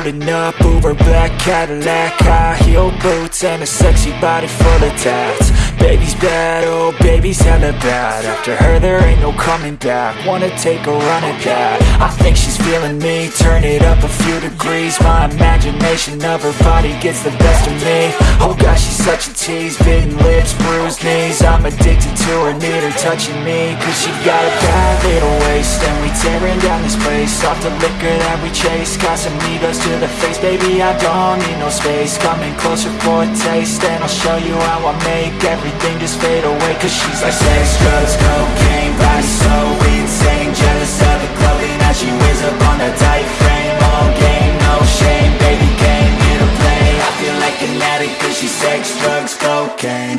Rolling up, Uber black Cadillac High heel boots and a sexy body full of tats Baby's bad, oh baby's hella bad. After her there ain't no coming back. Wanna take a run at that. I think she's feeling me. Turn it up a few degrees. My imagination of her body gets the best of me. Oh gosh, she's such a tease. Bitten lips, bruised knees. I'm addicted to her, need her touching me. Cause she got a bad little waist. And we tearing down this place. Off the liquor that we chase. Casamigos to the face. Baby, I don't need no space. Coming closer for a taste. And I'll show you how I make everything just fade away Cause she's like sex, drugs, cocaine Body so insane. Jealous of the clothing that she wears up on a tight frame. All game, no shame Baby came here to play. I feel like an addict Cause she's sex, drugs, cocaine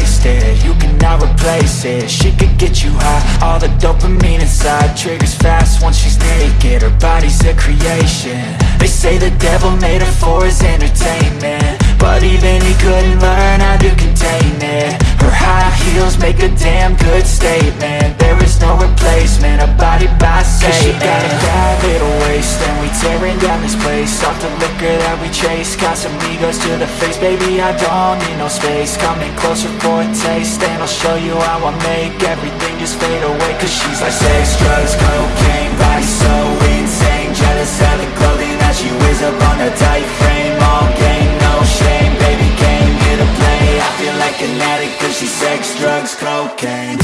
you you cannot replace it. She could get you high, all the dopamine inside Triggers fast once she's naked, her body's a creation. They say the devil made her for his entertainment But even he couldn't learn how to contain it. Her high heels make a damn good statement. There is no replacement, a body by Satan Cause she got a bad little waist And we tearing down this place. Off the liquor that we chase Casamigos to the face. Baby, I don't need no space. Coming closer for a taste And I'll show you how I make everything just fade away. Cause she's like sex, drugs, cocaine Body so insane. Jealous of the clothing that she wears up on a like an addict Cause she's sex, drugs, cocaine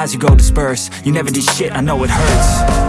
lies you go disperse. You never did shit, I know it hurts.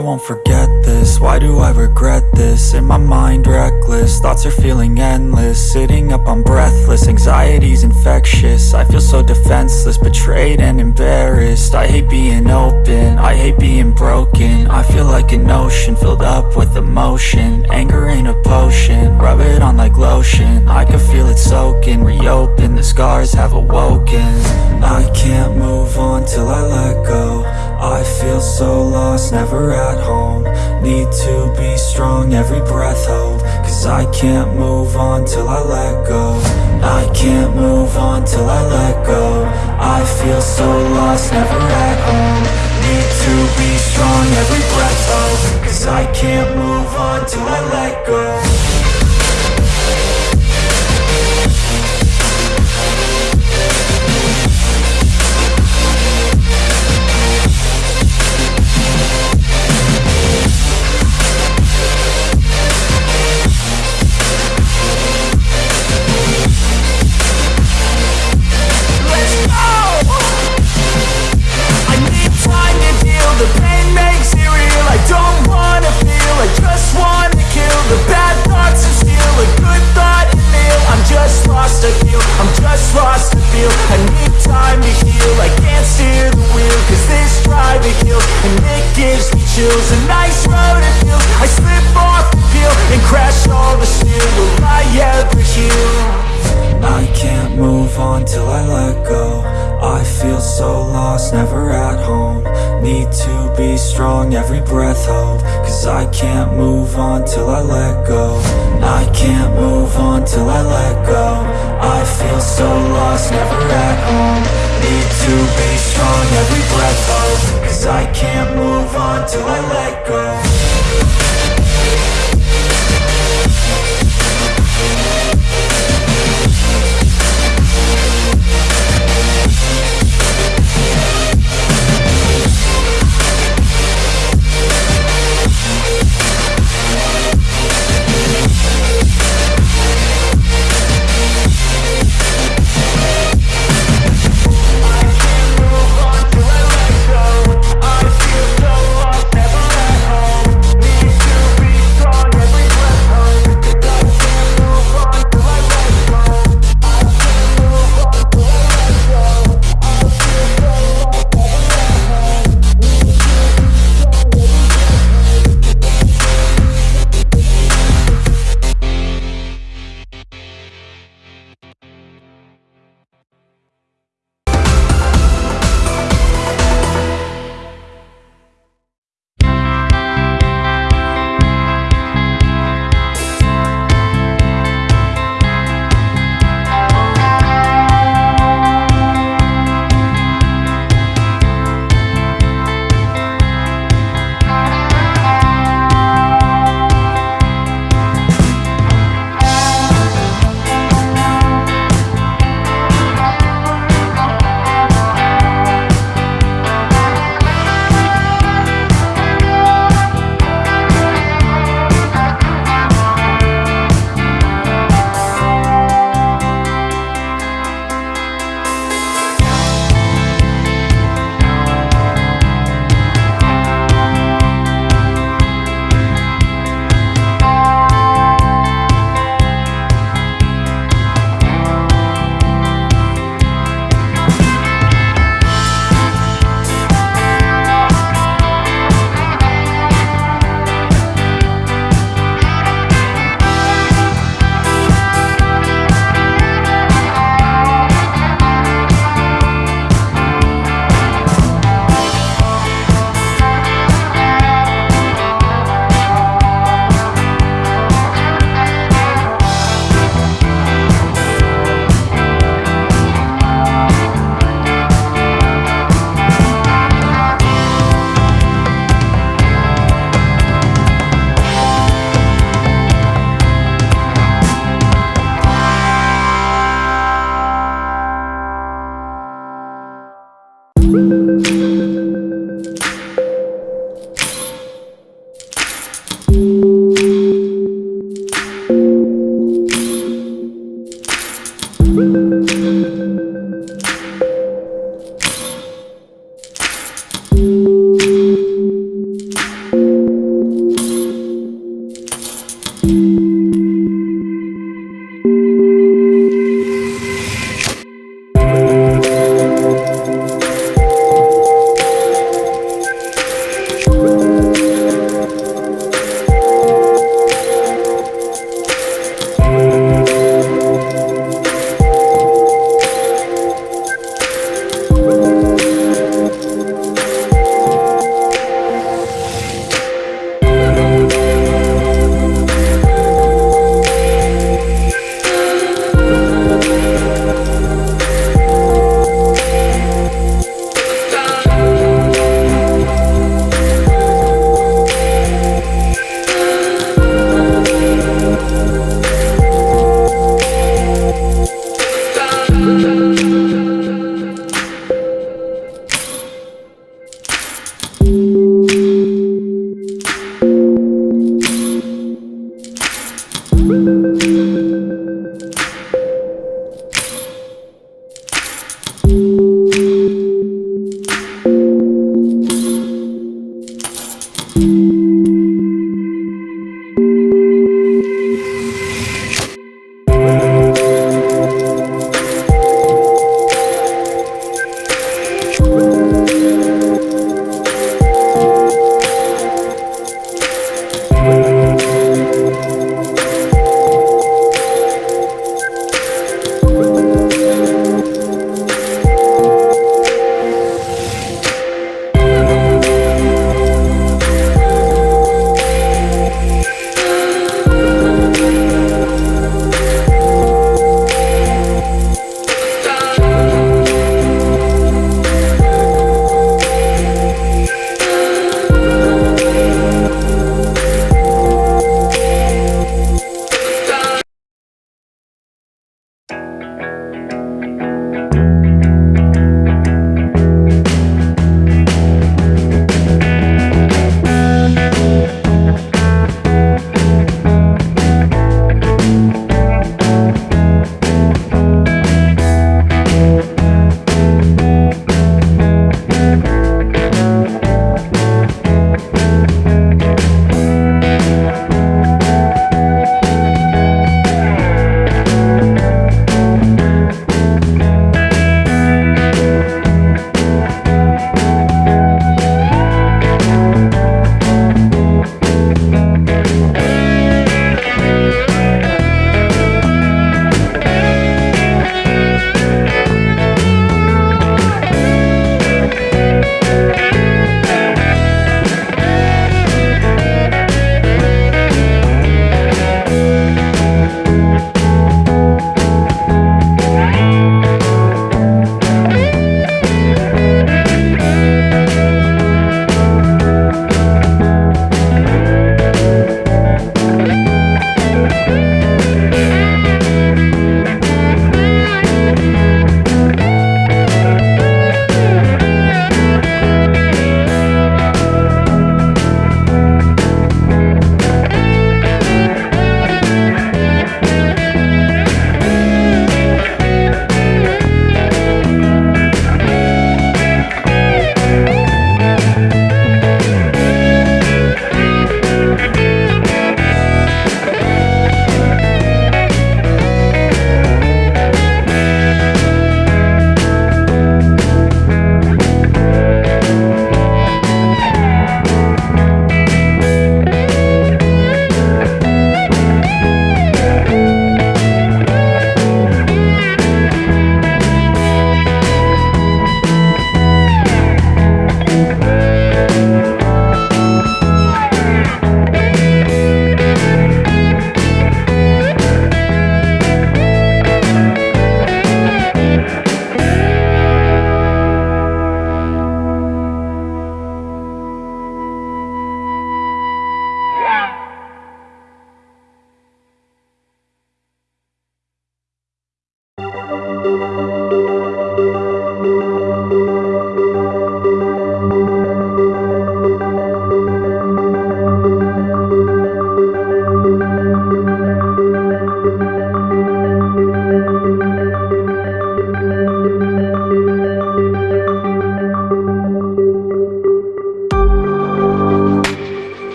I won't forget this, why do I regret this? In my mind reckless, thoughts are feeling endless. Sitting up I'm breathless, anxiety's infectious. I feel so defenseless, betrayed and embarrassed. I hate being open, I hate being broken. I feel like an ocean, filled up with emotion. Anger ain't a potion, rub it on like lotion. I can feel it soaking, reopen, the scars have awoken. I can't move on till I let go I feel so lost, never at home. Need to be strong, every breath hold. Cause I can't move on till I let go. I can't move on till I let go. I feel so lost, never at home. Need to be strong, every breath hold. Cause I can't move on till I let go I'm just lost a feel. I need time to heal. I can't steer the wheel Cause this drive it heals And it gives me chills. A nice road it feels. I slip off the peel And crash all the steel. Will I ever heal? I can't move on till I let go. I feel so lost, never at home. Need to be strong, every breath hold Cause I can't move on till I let go. I can't move on till I let go. I feel so lost, never at home. Need to be strong, every breath hold Cause I can't move on till I let go.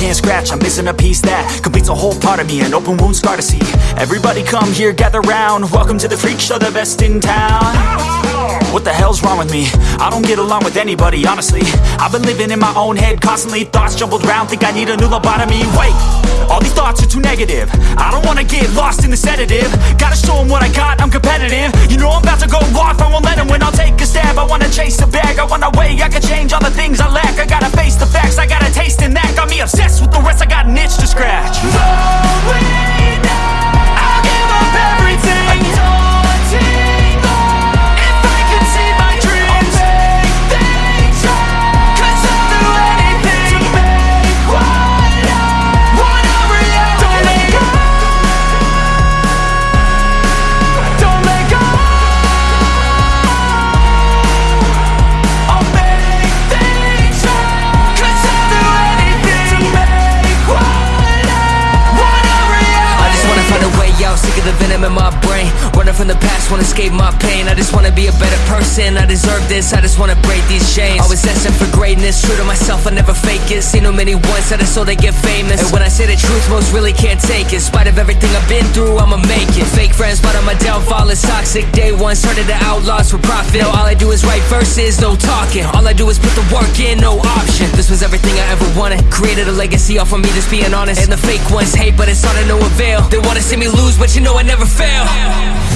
Can't scratch, I'm missing a piece that Completes a whole part of me, an open wound scar to see. Everybody come here, gather round. Welcome to the freak show, the best in town What the hell's wrong with me? I don't get along with anybody, honestly. I've been living in my own head constantly Thoughts jumbled round, think I need a new lobotomy. Wait, all these thoughts are too negative. I don't wanna get lost in the sedative. Gotta show them what I got, I'm competitive. You know I'm about to go off, I won't let them win I'll take a stab, I wanna chase the bag I wanna weigh, I can change all the things I lack. I gotta face the facts, I got a taste in that Got me obsessed with the rest, I got an itch to scratch. Going I'll give up everything the venom in my brain Running from the past, wanna escape my pain. I just wanna be a better person, I deserve this I just wanna break these chains. Always asking for greatness, true to myself, I never fake it. Seen too many ones that are so they get famous. And when I say the truth, most really can't take it. In spite of everything I've been through, I'ma make it. Fake friends, but on my downfall is toxic. Day one, started the outlaws for profit. Now all I do is write verses, no talking. All I do is put the work in, no option. This was everything I ever wanted. Created a legacy off of me, just being honest. And the fake ones hate, but it's all to no avail. They wanna see me lose, but you know I never fail